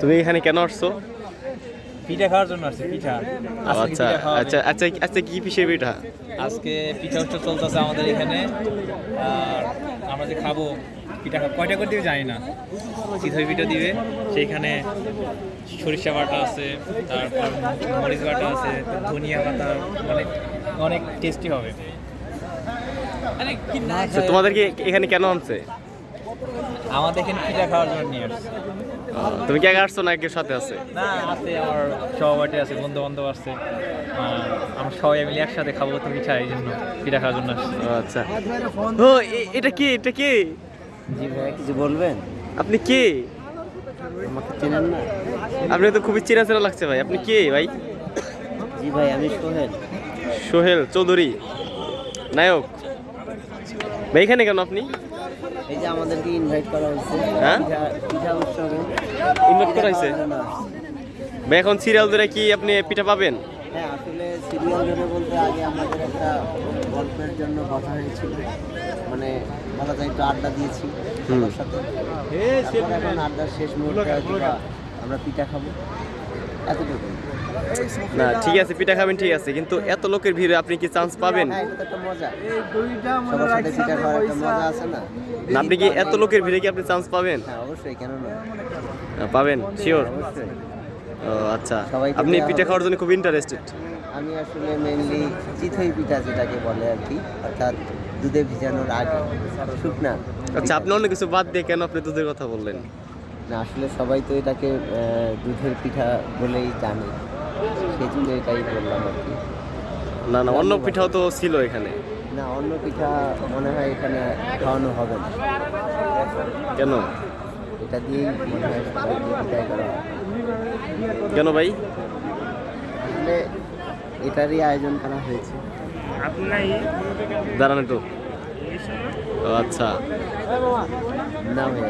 তুমি এখানে কেন আসছো? পিঠা খাওয়ার জন্য আসছে পিঠা। আচ্ছা আচ্ছা আচ্ছা আচ্ছা কি পিসের পিঠা? আজকে পিঠা উৎসব চলতেছে আমাদের এখানে। আর আমরা যে খাব পিঠা খাব কয়টা করে দিবে জানি না। চিতই পিঠা দিবে সেইখানে সরিষা বাটা আছে তারপর মরিচ বাটা আছে ধনিয়া পাতা অনেক অনেক টেস্টি হবে। আচ্ছা, তোমাদেরকে এখানে কেন আনছে? আমাদের এখানে পিঠা খাওয়ার জন্য নিয়ে আসছে। তুমি কি আগে আসছো না কেউ সাথে আছে? না আছে আমার সহপাঠী আছে বন্ধু বান্ধব আসছে আর আমরা সবাই মিলে একসাথে খাব তো পিঠা এই জন্য পিঠা খাওয়ার জন্য আসছি। আচ্ছা। ও এটা কে? এটা কে? জি ভাই কিছু বলবেন? আপনি কে? আমাকে চেনেন না? আপনি তো খুবই চেনা চেনা লাগছে ভাই আপনি কে ভাই? জি ভাই আমি সোহেল। সোহেল চৌধুরী। নায়ক। ভাই এখানে কেন আপনি? এই যে আমাদেরকে ইনভাইট করা হয়েছে। হ্যাঁ? উৎসবে। ইনভাইট করা হয়েছে। ভাই এখন সিরিয়াল ধরে কি আপনি পিঠা পাবেন হ্যাঁ আসলে সিরিয়াল ধরে বলতে আগে আমাদের একটা গল্পের জন্য কথা হয়েছিল মানে বলা যায় একটু আড্ডা দিয়েছি। সাথে এখন আড্ডার শেষ মুহূর্তে আমরা পিঠা খাব এতটুকু না ঠিক আছে পিঠা খাবেন ঠিক আছে কিন্তু এত লোকের ভিড়ে আপনি কি চান্স পাবেন? হ্যাঁ আপনি কি এত লোকের ভিড়ে কি আপনি চান্স পাবেন? হ্যাঁ অবশ্যই কেন না? পাবেন শিওর ও আচ্ছা। আপনি পিঠা খাওয়ার জন্য খুব ইন্টারেস্টেড আমি আসলে মেইনলি চিথই পিঠা যেটাকে বলে আর কি অর্থাৎ দুধে ভিজানোর আগে। শুকনা। আচ্ছা আপনি অন্য কিছু বাদ দিয়ে কেন আপনি দুধের কথা বললেন? না আসলে সবাই তো এটাকে দুধের পিঠা বলেই জানে। সেই জন্য এটাই বললাম আর কি। না না অন্য পিঠাও তো ছিল এখানে। না অন্য পিঠা মনে হয় এখানে খাওয়ানো হবে না। কেন? এটা দিয়েই মনে হয় পিঠাই করা কেন ভাই? আসলে এটারই আয়োজন করা হয়েছে। দাঁড়ান একটু। আচ্ছা। না ভাই